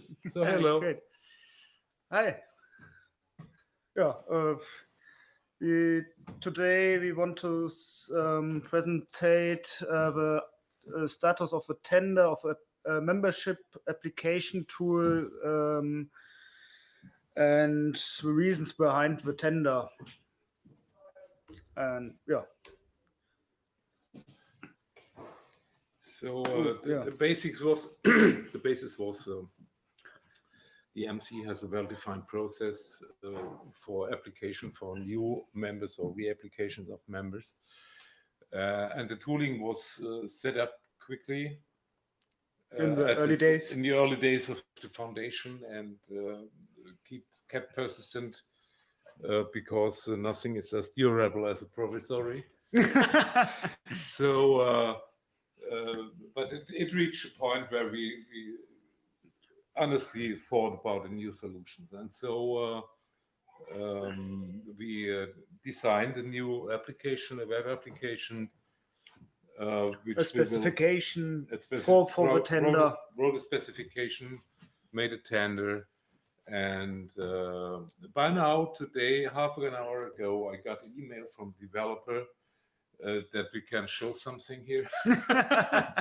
So hello. Great. Hi. Yeah. Uh, we today we want to s- um, presentate uh, the uh, status of a tender of a, a membership application tool um, and the reasons behind the tender. And yeah, So uh, the, yeah. the basics was the basis was um, the MC has a well-defined process uh, for application for new members or reapplications of members, uh, and the tooling was uh, set up quickly In the early days. In the early days of the foundation, and uh, keep kept persistent uh, because uh, nothing is as durable as a provisory. so uh, uh, but it, it reached a point where we, we honestly thought about a new solutions and so uh, um, we uh, designed a new application a web application uh, which a we will- specification a speci- for for the wrote- wrote a- tender. wrote a specification made a tender and uh, by now today half an hour ago i got an email from developer uh, that we can show something here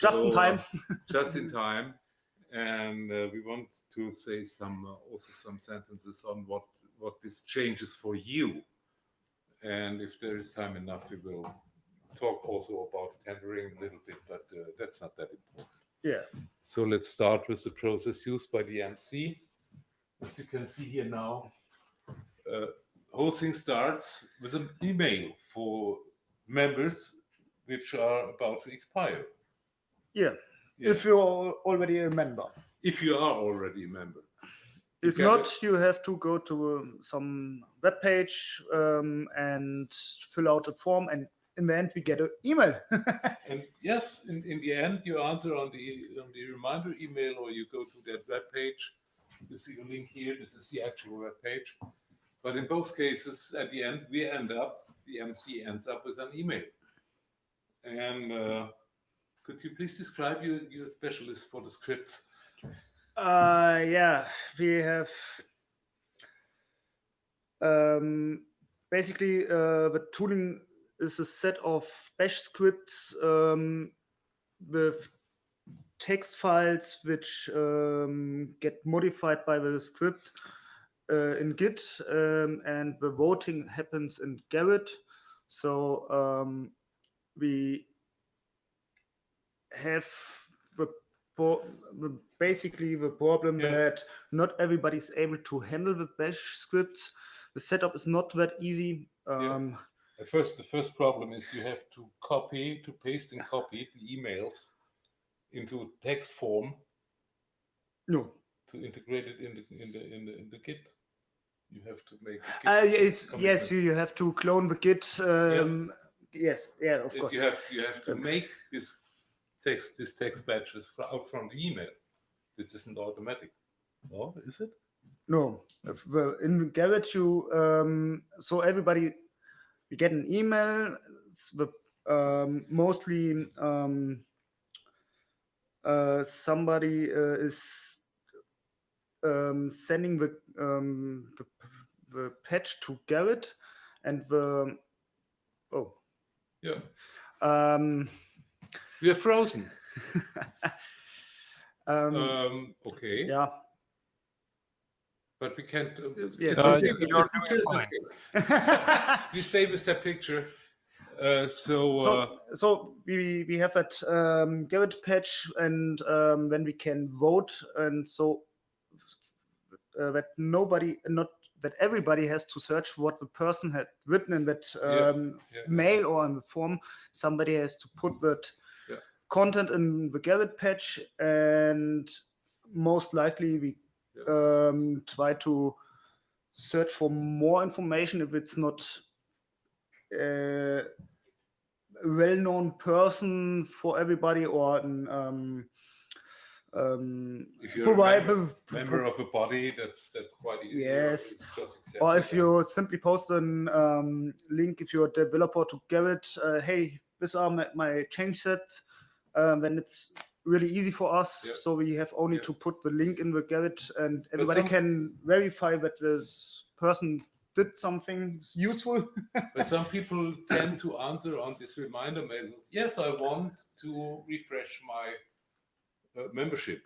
Just in So, uh, time. just in time and uh, we want to say some uh, also some sentences on what what this changes for you and if there is time enough we will talk also about tendering a little bit but uh, that's not that important Yeah. so let's start with the process used by the MC. As you can see here now, uh, whole thing starts with an email for members which are about to expire. Yeah. Yeah. If you're already a member. If you are already a member. You If not, it. you have to go to um, some web page um, and fill out a form, and in the end, we get an email. And yes, in, in the end, you answer on the on the reminder email or you go to that web page. You see the link here. This is the actual web page. But in both cases, at the end, we end up, the MC ends up with an email. And uh, could you please describe your, your specialist for the scripts? Uh, yeah, we have um, basically uh, the tooling is a set of bash scripts um, with text files which um, get modified by the script uh, in Git, um, and the voting happens in Gerrit. So um, we have the, basically the problem Yeah. that not everybody is able to handle the bash scripts. The setup is not that easy. Yeah. Um, The first, the first problem is you have to copy, to paste and copy the emails into text form No, to integrate it in the in the in the, in the Git. You have to make. Uh, it's yes, you, you have to clone the Git. Um, Yes, yeah, of course. You have you have to Um, make this text this text batches fro- out from the email. This isn't automatic. Oh, is it? No, if in Gerrit, you um, so everybody we get an email. The um, mostly um, uh, somebody uh, is um, sending the, um, the the patch to Gerrit, and the oh Yeah. We are frozen. um, Um, okay. yeah But we can't. Uh, yes. Uh, okay. you- The you're picture okay. We stay with that picture. Uh, so, uh, so, so we we have that um, Gerrit patch, and um, when we can vote, and so uh, that nobody, not that everybody has to search what the person had written in that um, yeah, yeah. mail or in the form. Somebody has to put that Yeah. Content in the Gerrit patch, and most likely we um, try to search for more information if it's not a well-known person for everybody or an um, um, if you're a provide- member, pro- member of a body, that's that's quite easy. Yes. Or if and- you simply post an um, link if you're a developer to Gerrit, uh, hey, these are my, my change sets. Um, when it's really easy for us. Yeah. So we have only Yeah. to put the link in the Gerrit, and everybody some- can verify that this person did something useful. But some people tend to answer on this reminder mail. Yes, I want to refresh my uh, membership,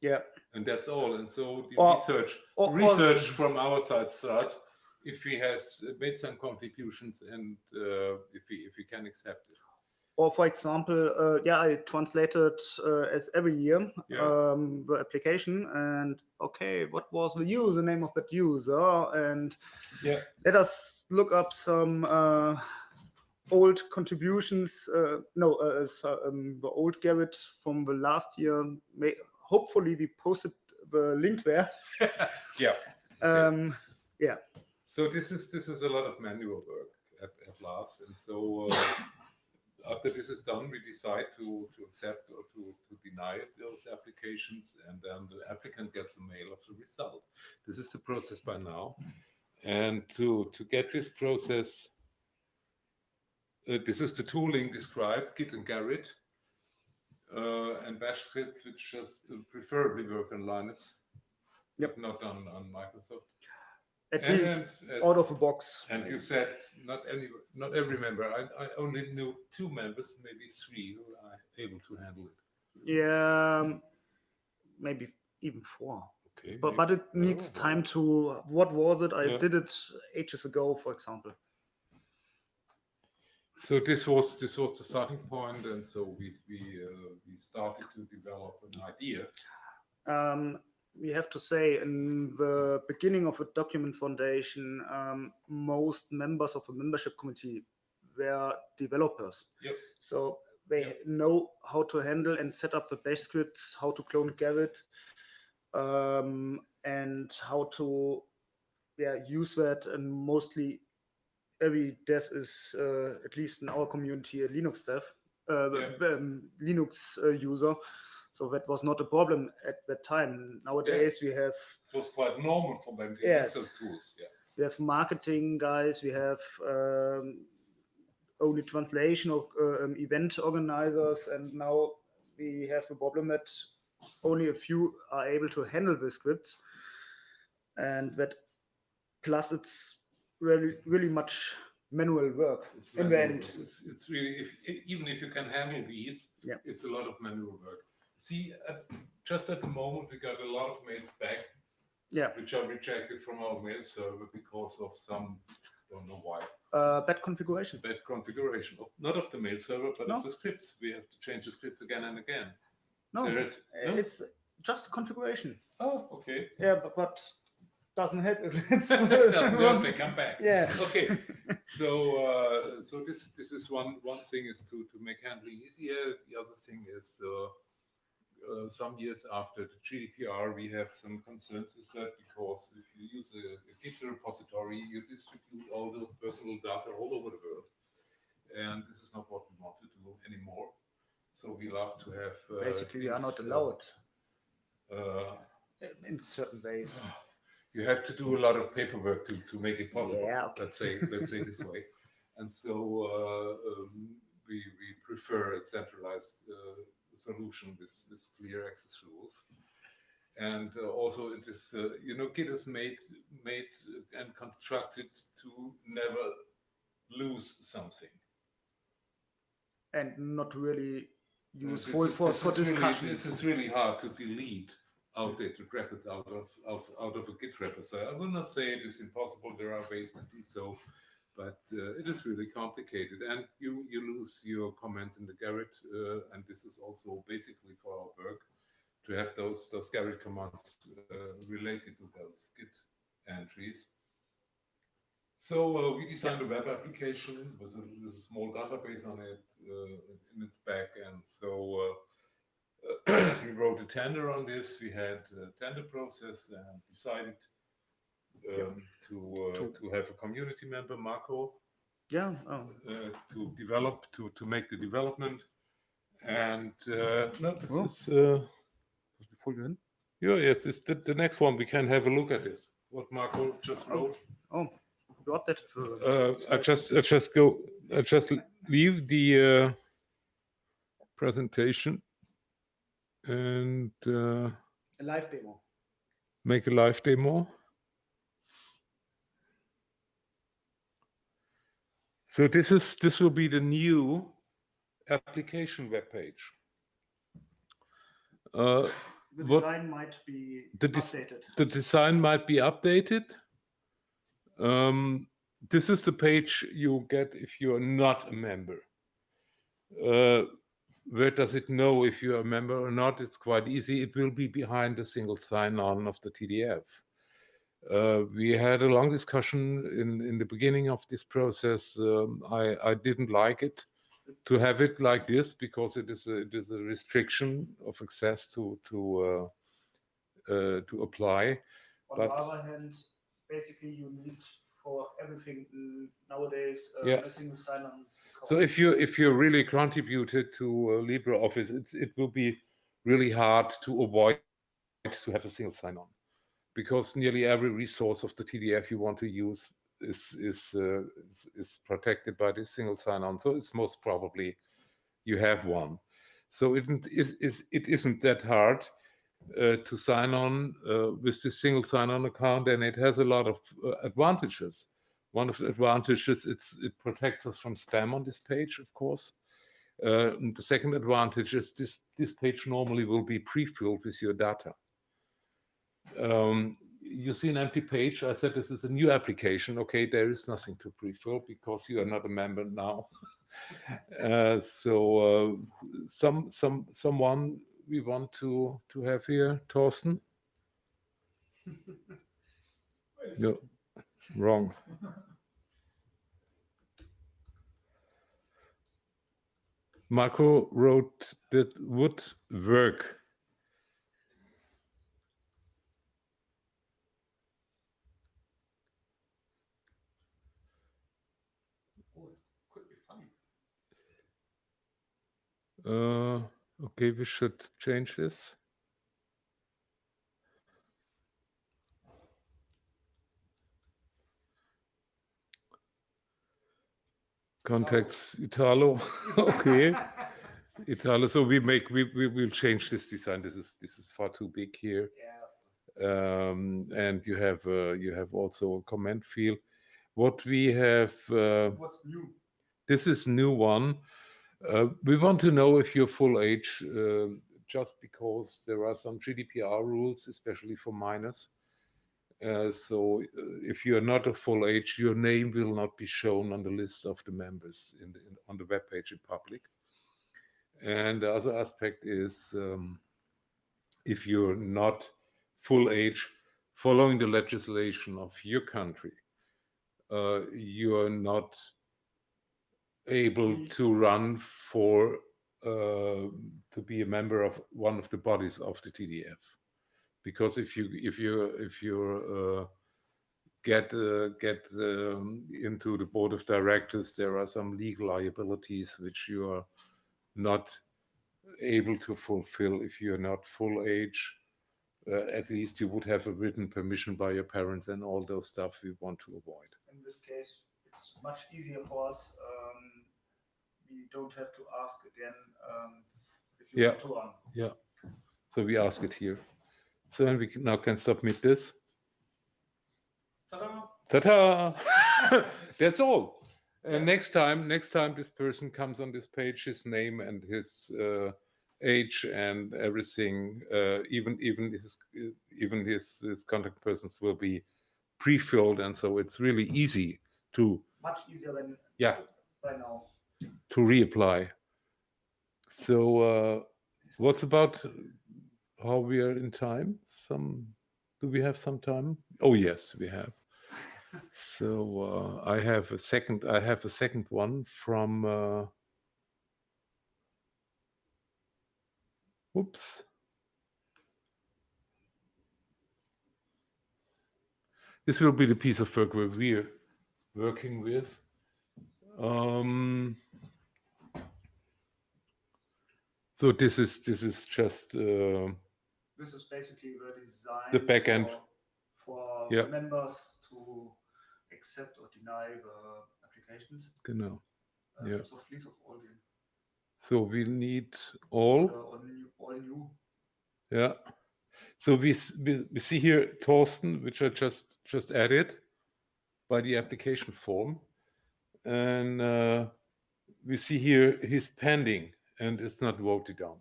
yeah. and that's all. And so the Or- research or- or- research from our side starts if he has made some contributions and uh, if he if he can accept this. Or for example, uh, yeah, I translated uh, as every year Yeah. um, the application, and okay, what was the username of that user? And Yeah. let us look up some uh, old contributions. Uh, no, uh, so, um, the old Gerrit from the last year. May hopefully we posted the link there. Yeah. Um, yeah. So this is this is a lot of manual work at, at last, and so uh, after this is done, we decide to to accept or to to deny those applications, and then the applicant gets a mail of the result. This is the process by now, and to to get this process, uh, this is the tooling described, Git and Gerrit, uh, and Bash scripts, which just preferably work on Linux, Yep. not on on Microsoft. At And least out of a box. and you said not any, not every member. I, I only knew two members, maybe three, who are able to handle it. Yeah, um, maybe even four. Okay. but maybe- but it needs time to what was it i Yeah. did it ages ago for example So this was this was the starting point, and so we we uh, we started to develop an idea. um, we have to say in the beginning of a document foundation um, most members of a membership committee were developers Yep. so they know how to handle and set up the bash scripts how to clone Gerrit, um, and how to yeah use that and mostly every dev is uh, at least in our community a linux dev uh, Yeah. um, linux uh, user so that was not a problem at that time nowadays we have It was quite normal for them to Yes. use those tools. Yeah. we have marketing guys we have um, only translation of uh, um, event organizers and now we have a problem that only a few are able to handle the scripts and that plus it's really really much manual work It's in the end. It's, it's really if even if you can handle these, Yeah. it's a lot of manual work. See, at, just at the moment, we got a lot of mails back yeah which are rejected from our mail server because of some don't know why uh, bad configuration bad configuration of not of the mail server but No. of the scripts. We have to change the scripts again and again. no is no? it's just configuration oh okay. yeah but, but doesn't help if it's Doesn't help, they come back. yeah Okay. So uh, so this this is one one thing is to to make handling easier. The other thing is. Uh, uh, some years after the GDPR, we have some concerns with that because if you use a, a Git repository, you distribute all those personal data all over the world, and this is not what we want to do anymore. So we love to have uh, basically we are not allowed Uh, uh, in certain ways you have to do a lot of paperwork to, to make it possible. Yeah, okay. Let's say let's say this way, and so uh, um, we we prefer a centralized uh, solution with with clear access rules, and uh, also it is uh, you know Git is made made and constructed to never lose something. and not really this useful is- for, this for discussion. really- this is really hard to delete outdated records out of, of out of a Git repo. So I will not say it is impossible. There are ways to do so, but uh, it is really complicated, and you you lose your comments in the Gerrit uh, and this is also basically for our work to have those those Gerrit commands uh, related to those Git entries. So uh, we designed a web application with a, with a small database on it uh, in its back end. So uh, we wrote a tender on this. We had a tender process and decided um, to, uh, To- to have a community member, Marco, yeah oh. uh, to develop to to make the development. And uh, no, this Oh. is uh, yeah, yes, it's the, the next one. We can have a look at it. What Marco just Oh. wrote. oh you got that for Uh, I just I just go I just leave the uh, presentation. and uh, A live demo. make a live demo. So this is this will be the new application web page. Uh, The design might be The updated. the design might be updated. Um, this is the page you get if you are not a member. Uh, where does it know if you are a member or not? It's quite easy. It will be behind the single sign-on of the TDF. Uh, we had a long discussion in, in the beginning of this process. Um, I, I didn't like it to have it like this because it is a, it is a restriction of access to to uh, uh, to apply. On but- the other hand, basically you need for everything nowadays uh, Yeah. a single sign-on. So if you if you really contributed to uh, LibreOffice, it it will be really hard to avoid to have a single sign-on, because nearly every resource of the TDF you want to use is is uh, is, protected by this single sign-on. So it's most probably you have one. So it is it isn't that hard uh, to sign on uh, with this single sign-on account, and it has a lot of uh, advantages. One of the advantages it's it protects us from spam on this page, of course. Uh, the second advantage is this this page normally will be pre-filled with your data. Um, you see an empty page. I said this is a new application. Okay, there is nothing to pre-fill because you are not a member now. uh, so uh, some some someone we want to to have here, Thorsten. No, wrong. Marco wrote that would work. Oh, it could be funny. Uh, okay, we should change this. Contacts Italo. okay. Italo. So we make we, we will change this design. This is this is far too big here. Yeah. Um, and you have uh, you have also a comment field. What we have uh, What's new? this is new one. Uh, we want to know if you're full age, um just because there are some GDPR rules, especially for minors. Uh, so uh, if you are not a full age, your name will not be shown on the list of the members in, the, in on the web page in public. And the other aspect is um, if you're not full age, following the legislation of your country, uh, you are not able to run for uh, to be a member of one of the bodies of the TDF, because if you if you if you uh, get uh, get um, into the board of directors, there are some legal liabilities which you are not able to fulfill if you're not full age. Uh, at least you would have a written permission by your parents and all those stuff we want to avoid. In this case, it's much easier for us. Um, we don't have to ask again um, if you Yeah. want to run. So we ask it here. So then we can, now can submit this. Ta-da! Ta-ta! That's all. And next time, next time this person comes on this page, his name and his uh, age and everything, uh, even even his even his, his contact persons will be pre-filled, and so it's really easy to Much easier than Yeah. by now. to reapply. So uh, what's about how we are in time? Some do we have some time? Oh yes, we have. So uh, I have a second. I have a second one from. Uh, oops. This will be the piece of work where we're working with. Um, so this is this is just uh, This is basically the design. The back end. For, for Yeah. members to accept or deny the applications. genau. Uh, Yeah. So please of all the So we need all. uh, all new, all new Yeah. So we, we, we see here Torsten, which I just just added by the application form. And uh, we see here he's pending and it's not voted on.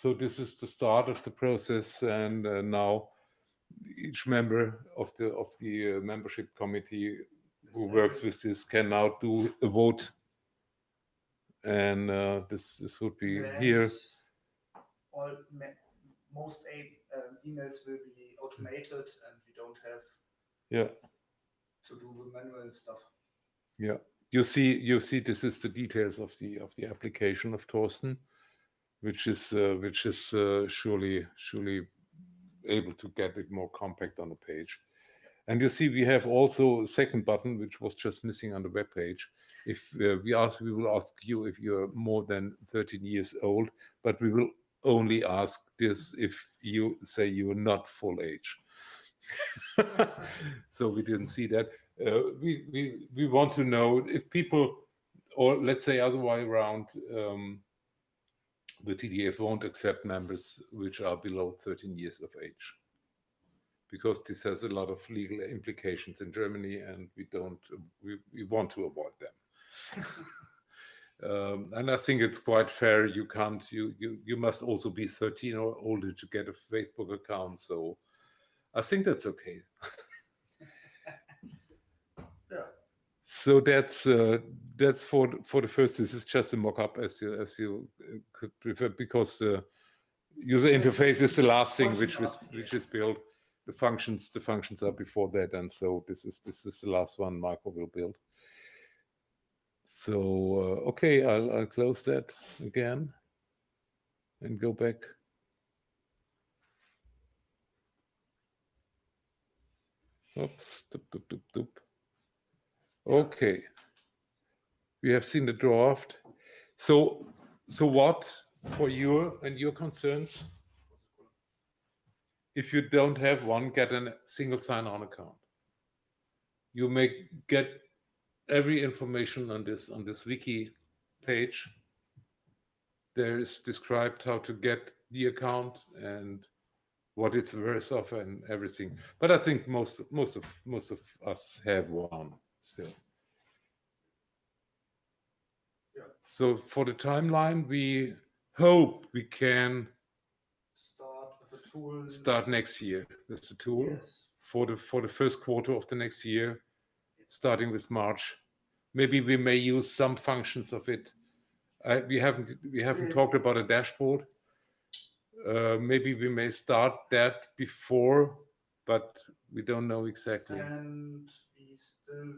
So this is the start of the process and uh, now each member of the of the uh, membership committee who works with this can now do a vote. And uh, this this would be here. All most a- um, emails will be automated, and we don't have Yeah. To do the manual stuff. Yeah, you see, you see, this is the details of the of the application of Torsten, which is uh, which is uh, surely surely able to get it more compact on the page. And you see, we have also a second button which was just missing on the web page. If uh, we ask, we will ask you if you're more than 13 years old, but we will only ask this if you say you are not full age. so we didn't see that. Uh, we, we, we want to know if people, or let's say other way around, um, the TDF won't accept members which are below 13 years of age. Because this has a lot of legal implications in Germany and we don't, we, we want to avoid them. Um, and I think it's quite fair. You can't, you, you, you must also be 13 or older to get a Facebook account. So I think that's okay. Yeah. So that's uh, that's for for the first. This is just a mock-up, as you as you uh, could prefer, because the user interface is the last thing which was which is built. The functions the functions are before that, and so this is this is the last one Marco will build. So uh, okay, I'll I'll close that again and go back. Oops. Doop, doop, doop, doop. Okay. We have seen the draft. So, so what for your and your concerns? If you don't have one, get a single sign-on account. You may get every information on this on this wiki page. There is described how to get the account and what it's worth of and everything. But I think most most of most of us have one still. Yeah. So for the timeline, we hope we can Start with a tool. start next year with the tool Yes. for the for the first quarter of the next year, starting with March. Maybe we may use some functions of it. We haven't we haven't Yeah. talked about a dashboard. Uh, maybe we may start that before, but we don't know exactly. And we still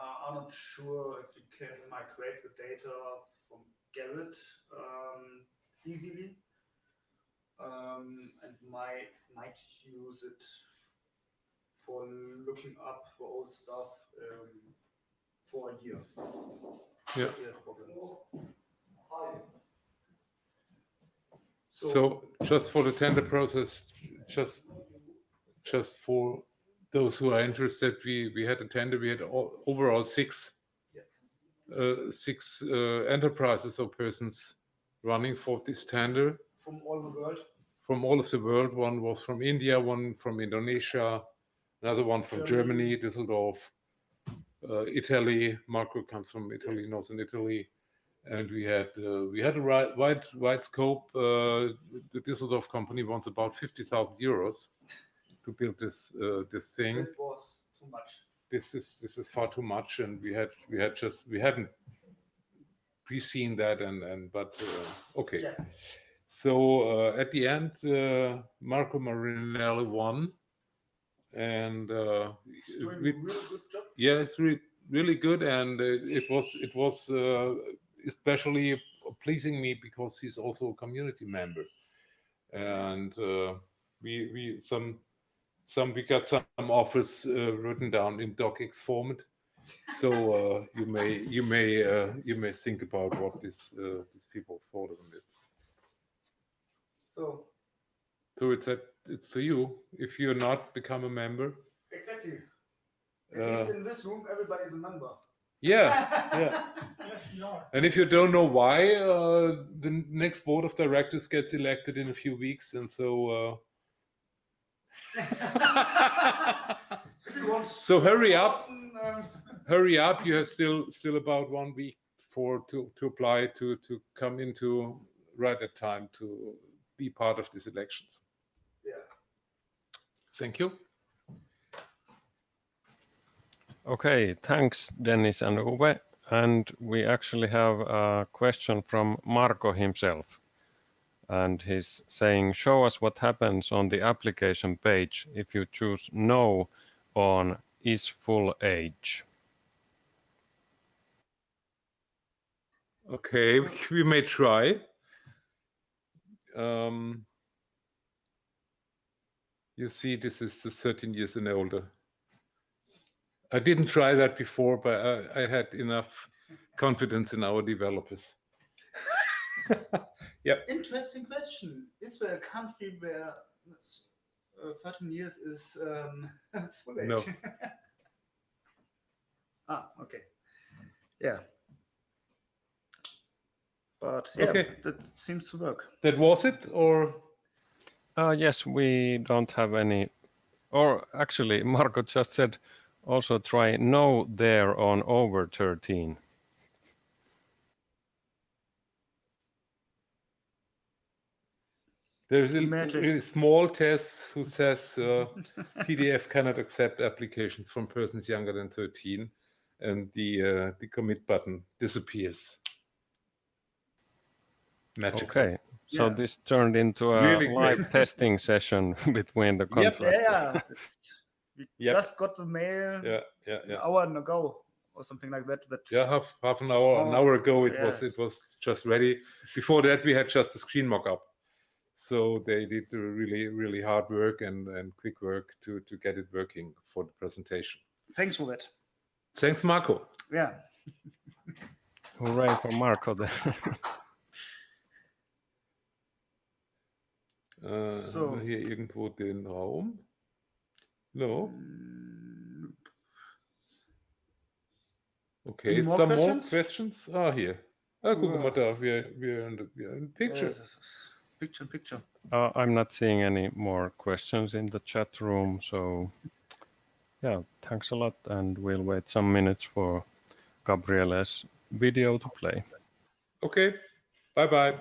are not sure if we can migrate the data from Gerrit um, easily. Um, and might might use it for looking up for old stuff um, for a year. Yeah. Problems. So just for the tender process, just just for those who are interested, we we had a tender. We had o- overall six uh, six uh, enterprises or persons running for this tender from all the world, from all of the world. One was from India, one from Indonesia, another one from Germany, Germany. Düsseldorf, uh, Italy. Marco comes from Italy, Yes. northern Italy, and we had uh, we had a wide wide scope. Uh, the Düsseldorf company wants about fifty thousand euros to build this uh, this thing. it was too much. This is this is far too much, and we had we had just we hadn't pre-seen that, and and but uh, okay. Yeah. So uh, at the end, uh, Marco Marinelli won, and uh, we, really good job. yeah, it's really really good, and uh, it was it was uh, especially pleasing me because he's also a community member, and uh, we we some some we got some offers uh, written down in docx format. So uh, you may you may uh, you may think about what these uh, these people thought of it. So So it's at it's to you. If you're not become a member, exactly. At least uh, in this room, everybody is a member. Yeah, yeah. yes, you are. And if you don't know why, uh, the next board of directors gets elected in a few weeks, and so. Uh... if you want. so hurry up, hurry up! You have still still about one week for to to apply to to come into right at time to be part of these elections. yeah. Thank you. Okay, thanks, Dennis and Uwe. And we actually have a question from Marco himself. And he's saying, show us what happens on the application page if you choose no on is full age. Okay, we may try. Um, you see, this is the 13 years and older. I didn't try that before, but I, I had enough confidence in our developers. yep. Interesting question. Is there a country where uh, 13 years is um, full age? No. ah, okay. Yeah. But yeah, Okay. that seems to work. That was it, or Uh, yes, we don't have any, or actually, Marco just said also try no there on over 13. There's a Magic. really small test who says uh, TDF cannot accept applications from persons younger than 13, and the uh, the commit button disappears. Magical. Okay, so Yeah. this turned into a Really live testing session between the Yep. contractors. Yeah, we Yep. just got the mail Yeah, yeah, an yeah. hour ago or something like that. That Yeah, half half an hour, an Oh, hour ago it was it was just ready. Before that we had just a screen mock-up. So they did the really really hard work and and quick work to to get it working for the presentation. thanks for that. Thanks, Marco. Yeah. Hooray for Marco then. Äh, So. haben wir hier irgendwo den Raum? No. Mm, Okay, Any more some more questions? questions? Ah, hier. Ah, guck mal Ja. da, wir, wir, in the- wir in picture. uh, this is picture in picture. Uh, I'm not seeing any more questions in the chat room, so yeah, thanks a lot, and we'll wait some minutes for Gabriele's video to play. Okay, bye bye.